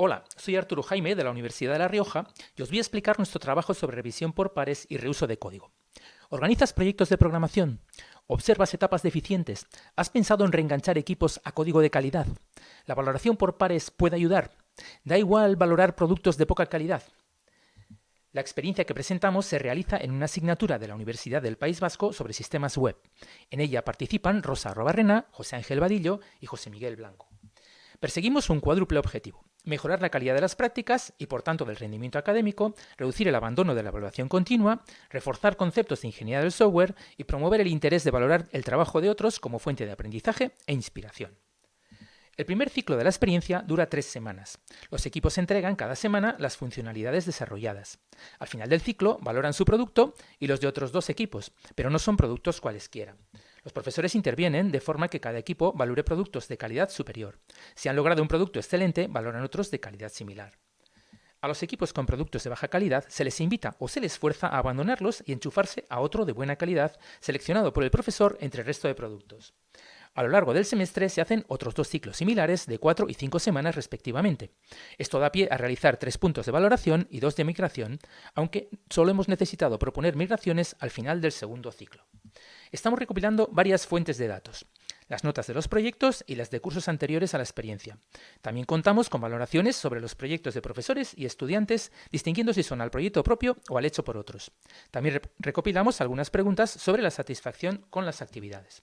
Hola, soy Arturo Jaime de la Universidad de La Rioja y os voy a explicar nuestro trabajo sobre revisión por pares y reuso de código. ¿Organizas proyectos de programación? ¿Observas etapas deficientes? ¿Has pensado en reenganchar equipos a código de calidad? ¿La valoración por pares puede ayudar? ¿Da igual valorar productos de poca calidad? La experiencia que presentamos se realiza en una asignatura de la Universidad del País Vasco sobre sistemas web. En ella participan Rosa Robarrena, José Ángel Vadillo y José Miguel Blanco. Perseguimos un cuádruple objetivo mejorar la calidad de las prácticas y por tanto del rendimiento académico, reducir el abandono de la evaluación continua, reforzar conceptos de ingeniería del software y promover el interés de valorar el trabajo de otros como fuente de aprendizaje e inspiración. El primer ciclo de la experiencia dura tres semanas. Los equipos entregan cada semana las funcionalidades desarrolladas. Al final del ciclo valoran su producto y los de otros dos equipos, pero no son productos cualesquiera. Los profesores intervienen de forma que cada equipo valore productos de calidad superior. Si han logrado un producto excelente, valoran otros de calidad similar. A los equipos con productos de baja calidad se les invita o se les fuerza a abandonarlos y enchufarse a otro de buena calidad seleccionado por el profesor entre el resto de productos. A lo largo del semestre se hacen otros dos ciclos similares de cuatro y cinco semanas respectivamente. Esto da pie a realizar tres puntos de valoración y dos de migración, aunque solo hemos necesitado proponer migraciones al final del segundo ciclo. Estamos recopilando varias fuentes de datos las notas de los proyectos y las de cursos anteriores a la experiencia. También contamos con valoraciones sobre los proyectos de profesores y estudiantes, distinguiendo si son al proyecto propio o al hecho por otros. También recopilamos algunas preguntas sobre la satisfacción con las actividades.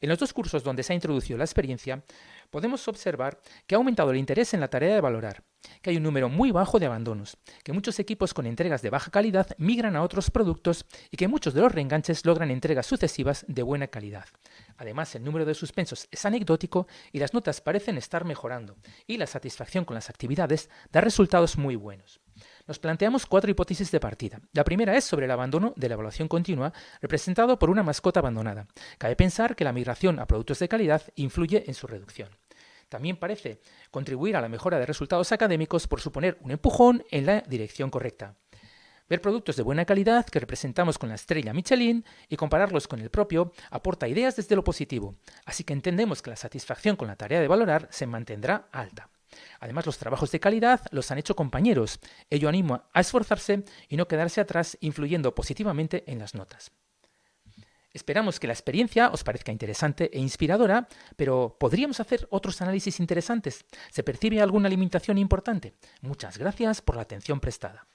En los dos cursos donde se ha introducido la experiencia, podemos observar que ha aumentado el interés en la tarea de valorar, que hay un número muy bajo de abandonos, que muchos equipos con entregas de baja calidad migran a otros productos y que muchos de los reenganches logran entregas sucesivas de buena calidad. Además, el número de suspensos es anecdótico y las notas parecen estar mejorando, y la satisfacción con las actividades da resultados muy buenos. Nos planteamos cuatro hipótesis de partida. La primera es sobre el abandono de la evaluación continua, representado por una mascota abandonada. Cabe pensar que la migración a productos de calidad influye en su reducción. También parece contribuir a la mejora de resultados académicos por suponer un empujón en la dirección correcta. Ver productos de buena calidad que representamos con la estrella Michelin y compararlos con el propio aporta ideas desde lo positivo, así que entendemos que la satisfacción con la tarea de valorar se mantendrá alta. Además, los trabajos de calidad los han hecho compañeros. Ello anima a esforzarse y no quedarse atrás, influyendo positivamente en las notas. Esperamos que la experiencia os parezca interesante e inspiradora, pero ¿podríamos hacer otros análisis interesantes? ¿Se percibe alguna limitación importante? Muchas gracias por la atención prestada.